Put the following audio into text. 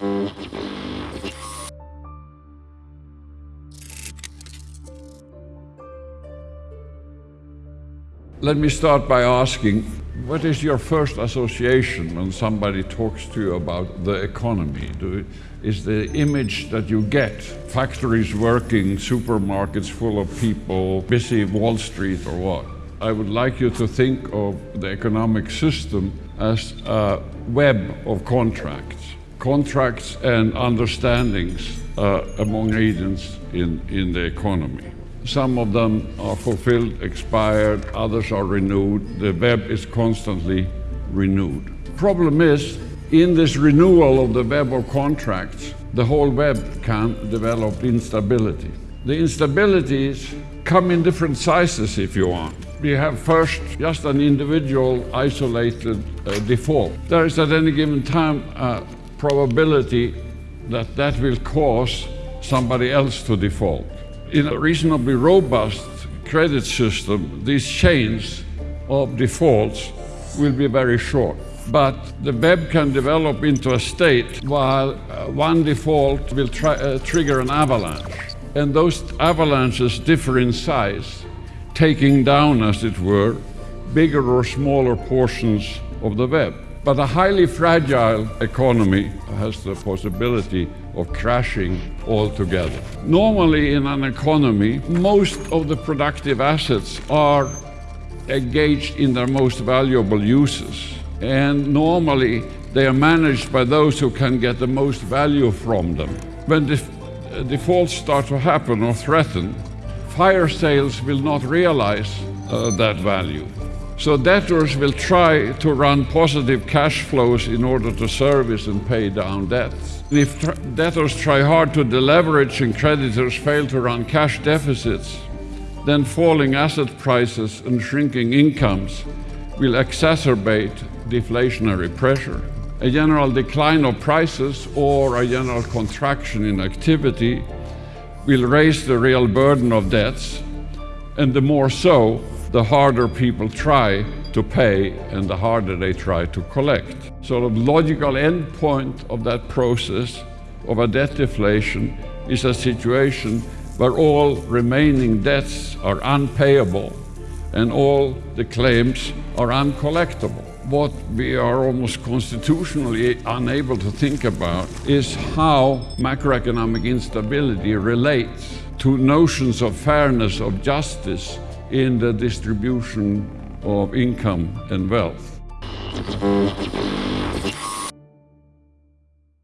Let me start by asking, what is your first association when somebody talks to you about the economy? Do, is the image that you get factories working, supermarkets full of people, busy Wall Street or what? I would like you to think of the economic system as a web of contracts, contracts and understandings uh, among agents in, in the economy. Some of them are fulfilled, expired, others are renewed. The web is constantly renewed. Problem is, in this renewal of the web of contracts, the whole web can develop instability. The instabilities come in different sizes if you want. We have first just an individual isolated uh, default. There is at any given time a probability that that will cause somebody else to default in a reasonably robust credit system, these chains of defaults will be very short. But the web can develop into a state while uh, one default will uh, trigger an avalanche. And those avalanches differ in size, taking down, as it were, bigger or smaller portions of the web. But a highly fragile economy has the possibility of crashing altogether. Normally in an economy, most of the productive assets are engaged in their most valuable uses. And normally they are managed by those who can get the most value from them. When def defaults start to happen or threaten, fire sales will not realize uh, that value. So debtors will try to run positive cash flows in order to service and pay down debts. If tr debtors try hard to deleverage and creditors fail to run cash deficits, then falling asset prices and shrinking incomes will exacerbate deflationary pressure. A general decline of prices or a general contraction in activity will raise the real burden of debts, and the more so, the harder people try to pay and the harder they try to collect. So the logical endpoint of that process of a debt deflation is a situation where all remaining debts are unpayable and all the claims are uncollectible. What we are almost constitutionally unable to think about is how macroeconomic instability relates to notions of fairness, of justice, in the distribution of income and wealth.